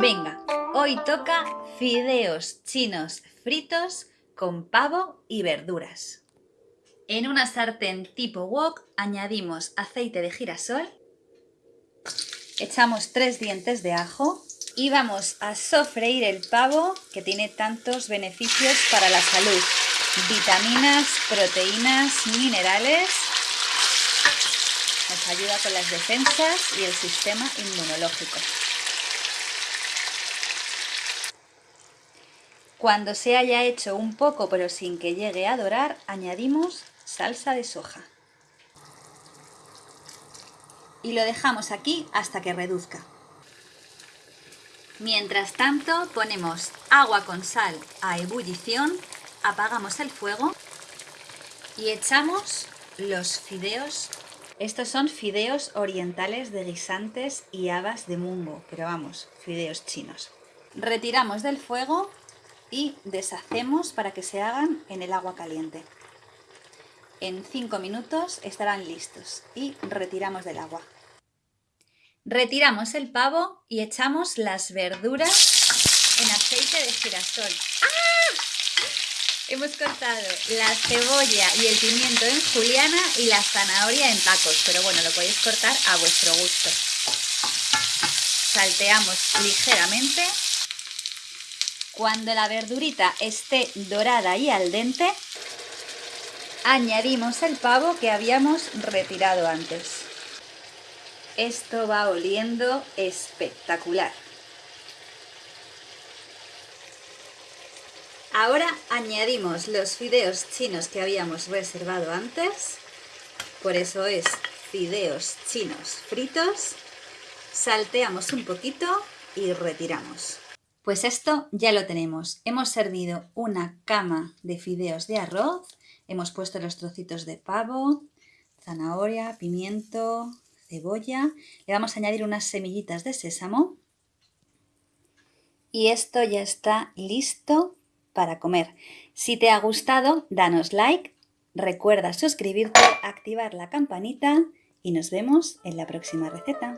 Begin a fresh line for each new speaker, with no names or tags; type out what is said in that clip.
Venga, hoy toca fideos chinos fritos con pavo y verduras. En una sartén tipo wok añadimos aceite de girasol, echamos tres dientes de ajo y vamos a sofreír el pavo que tiene tantos beneficios para la salud. Vitaminas, proteínas, minerales. Nos ayuda con las defensas y el sistema inmunológico. Cuando se haya hecho un poco pero sin que llegue a dorar, añadimos salsa de soja. Y lo dejamos aquí hasta que reduzca. Mientras tanto ponemos agua con sal a ebullición, apagamos el fuego y echamos los fideos. Estos son fideos orientales de guisantes y habas de mungo, pero vamos, fideos chinos. Retiramos del fuego y deshacemos para que se hagan en el agua caliente. En 5 minutos estarán listos y retiramos del agua. Retiramos el pavo y echamos las verduras en aceite de girasol. ¡Ah! Hemos cortado la cebolla y el pimiento en juliana y la zanahoria en tacos, pero bueno, lo podéis cortar a vuestro gusto. Salteamos ligeramente cuando la verdurita esté dorada y al dente, añadimos el pavo que habíamos retirado antes. Esto va oliendo espectacular. Ahora añadimos los fideos chinos que habíamos reservado antes, por eso es fideos chinos fritos, salteamos un poquito y retiramos. Pues esto ya lo tenemos. Hemos servido una cama de fideos de arroz, hemos puesto los trocitos de pavo, zanahoria, pimiento, cebolla, le vamos a añadir unas semillitas de sésamo y esto ya está listo para comer. Si te ha gustado, danos like, recuerda suscribirte, activar la campanita y nos vemos en la próxima receta.